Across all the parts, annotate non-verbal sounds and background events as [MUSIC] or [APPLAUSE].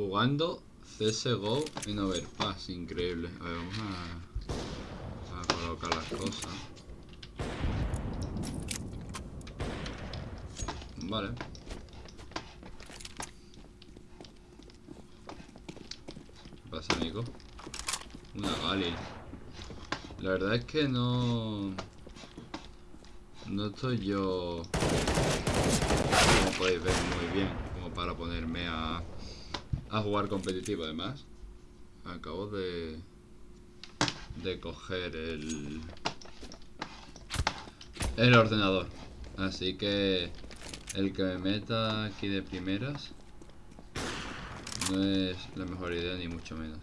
Jugando CSGO en Overpass, increíble. A ver, vamos a, colocar las cosas. Vale. ¿Qué pasa, amigo? Una Gali. La verdad es que no... No estoy yo... Como podéis ver muy bien. Como para ponerme a... A jugar competitivo, además. Acabo de... De coger el... El ordenador. Así que... El que me meta aquí de primeras no es la mejor idea ni mucho menos.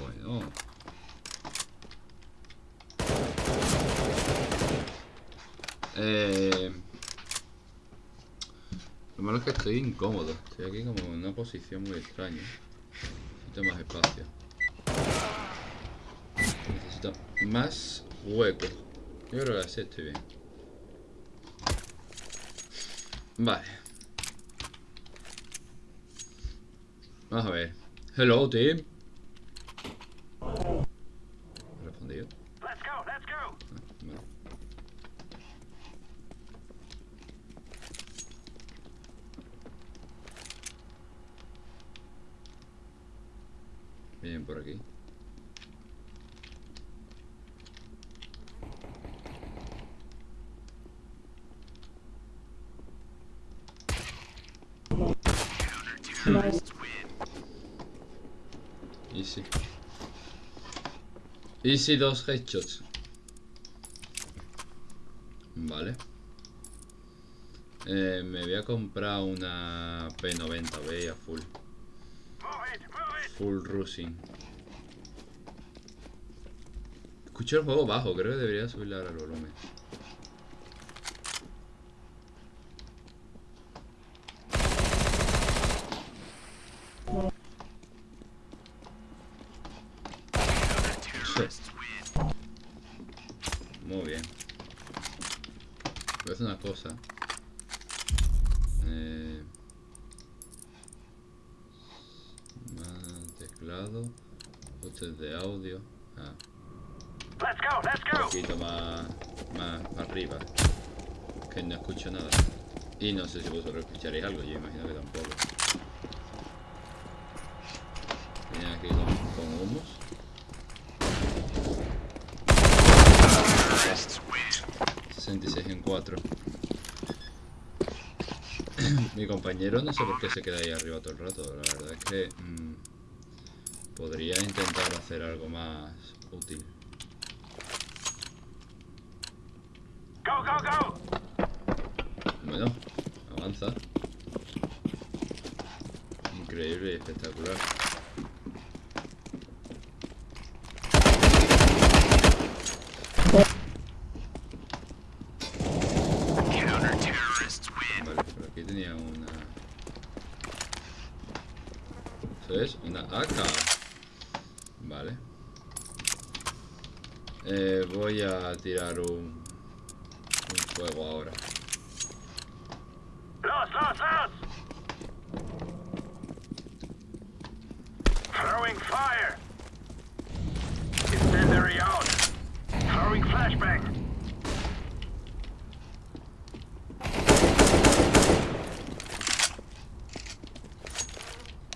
Bueno. Eh, lo malo es que estoy incómodo. Estoy aquí como en una posición muy extraña. Necesito más espacio. Necesito más hueco. Yo creo que así estoy bien. Vale. Vamos a ver. Hello, team. Respondido. Let's go, let's go. Ah, vale. Por aquí. Easy. Easy dos headshots. Vale. Eh, me voy a comprar una P90B a full. Full rushing. Escucho el juego bajo, creo que debería subirle ahora el volumen. Muy bien. Voy a hacer una cosa. Eh... Más teclado. Botes de audio. Ah, Let's go, let's un poquito más, más arriba. Que no escucho nada. Y no sé si vosotros escucharéis algo, yo imagino que tampoco. Viene aquí con, con humos. 66 en 4. [COUGHS] Mi compañero no sé por qué se queda ahí arriba todo el rato. La verdad es que mm, podría intentar hacer algo más útil. Go, go, go. Bueno, avanza. Increíble y espectacular. Vale, por aquí tenía una... ¿Eso es? Una AK. Vale. Voy a tirar un... Un fuego ahora. Los, los, los. Throwing fire. Incendiary out. Throwing flashbang.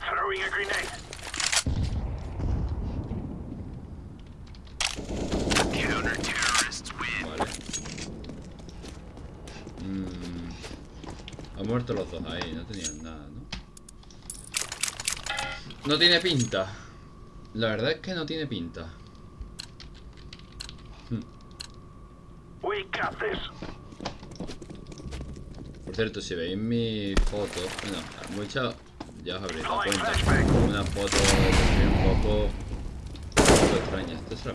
Throwing a grenade. Counter-terrorists win. Vale. Mm, han muerto los dos ahí, no tenían nada, ¿no? No tiene pinta. La verdad es que no tiene pinta. We got this. Por cierto, si veis mi foto, bueno, muchas ya os habréis dado cuenta. Una foto también un poco, un poco extraña. Esto es la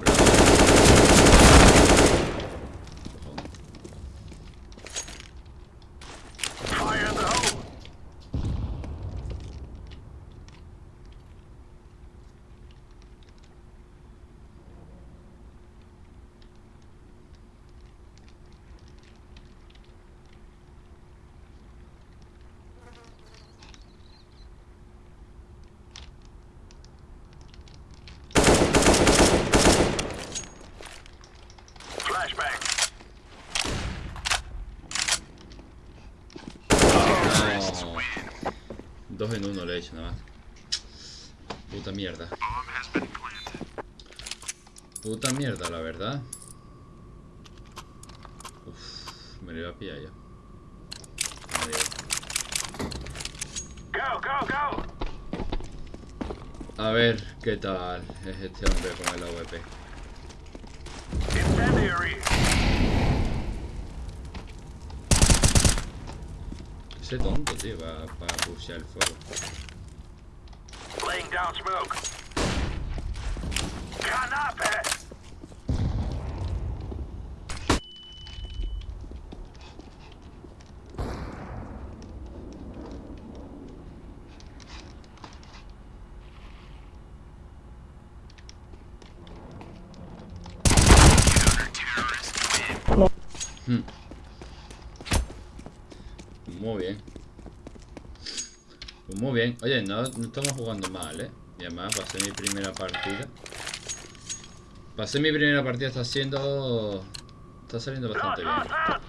Dos en uno le he hecho nada más. Puta mierda. Puta mierda, la verdad. Uf, me lo iba a pillar ya. Go, go, go. A ver qué tal es este hombre con el AWP. Incendiary! C'est ton de dire va pas boucher alpha. Laying down smoke. Gun up! Pues muy bien. Oye, no, no estamos jugando mal, ¿eh? Y además pasé mi primera partida. Pasé mi primera partida, está siendo... Está saliendo bastante bien. lost, lost!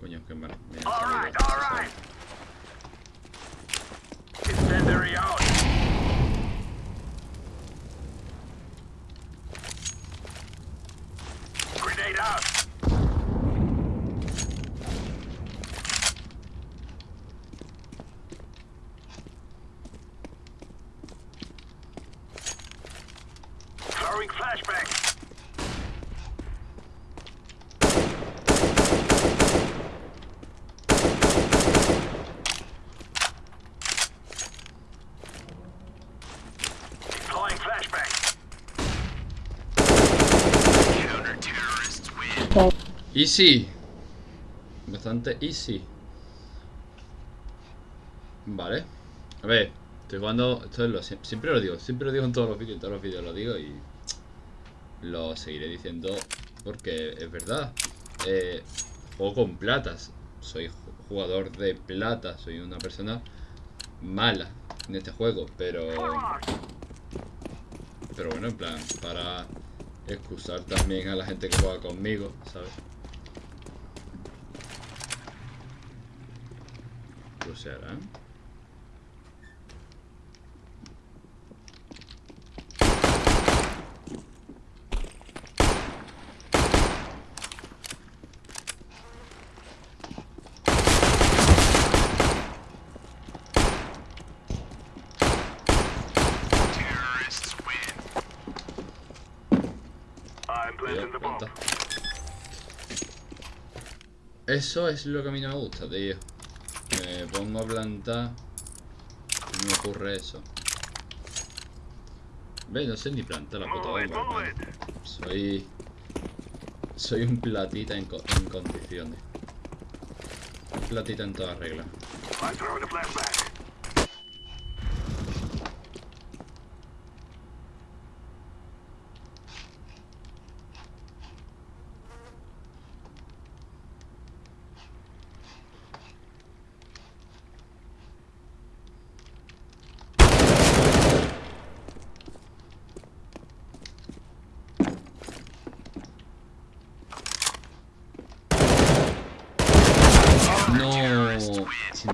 Coño, qué mal. me ha All salido. right, all right! Incendiary out! Grenade out! Throwing flashbang! Deploying flashbang! Easy. Bastante easy. Vale. A ver, estoy jugando. Esto es lo, sie- siempre lo digo, siempre lo digo en todos los vídeos, en todos los vídeos lo digo y. Lo seguiré diciendo porque es verdad. Eh, juego con platas. Soy ju- jugador de plata. Soy una persona mala en este juego, pero. Pero bueno, en plan, para excusar también a la gente que juega conmigo, ¿sabes? Pues se planta. Eso es lo que a mí no me gusta, tío me pongo a plantar y me ocurre eso. Ve, no sé ni plantar la puta Soy... Soy un platita en, co en condiciones. Un platita en toda regla.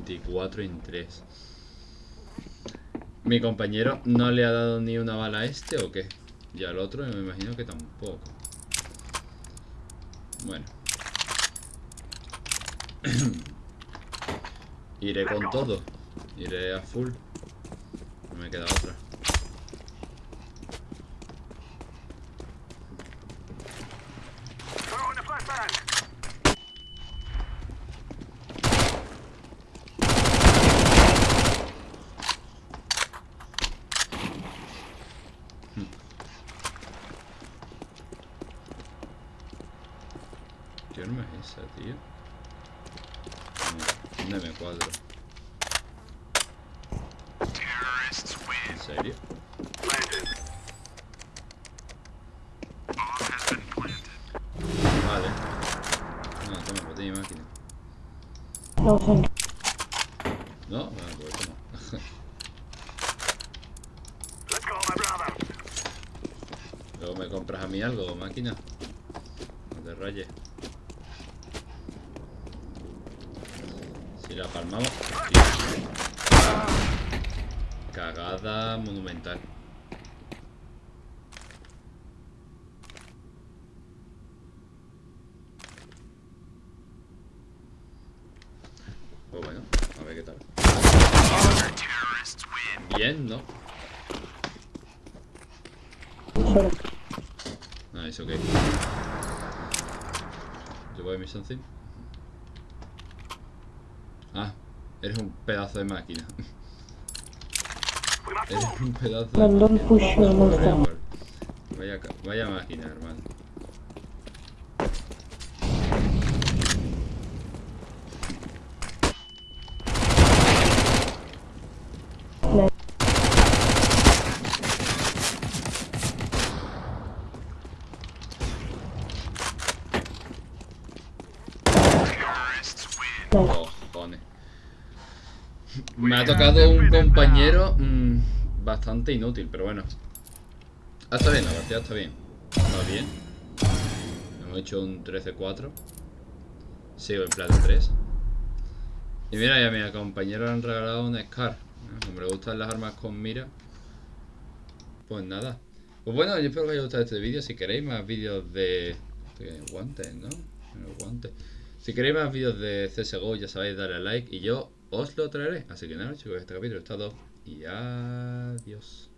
24 en 3 Mi compañero no le ha dado ni una bala a este o qué Y al otro me imagino que tampoco. Bueno. [CLEARS THROAT] Iré con todo. Iré a full. No me queda otra. ¿Qué arma es esa, tío? No, Un M4. ¿En serio? Vale. No, toma, botella y máquina. No, bueno, pues toma. [LAUGHS] Let's go, my brother! Luego me compras a mí algo, máquina. No te rayes. Cagada monumental. Pues bueno, a ver qué tal. Bien, ¿no? Nice, ok. Yo voy a mi something. Ah, eres un pedazo de máquina. Eres un pedazo de don't máquina. push. Vaya, ca- vaya máquina, hermano. Me ha tocado un compañero mm, bastante inútil, pero bueno. Ah, está bien, la partida está bien. Está bien. Hemos hecho un 13-4. Sigo en plata 3. Y mira, ya a mi compañero le han regalado un Scar. ¿eh? Como le gustan las armas con mira. Pues nada. Pues bueno, yo espero que os haya gustado este vídeo. Si queréis más vídeos de... guantes, ¿no? Guantes. Si queréis más vídeos de CSGO, ya sabéis, darle a like y yo os lo traeré. Así que nada, chicos, este capítulo es todo. Y adiós.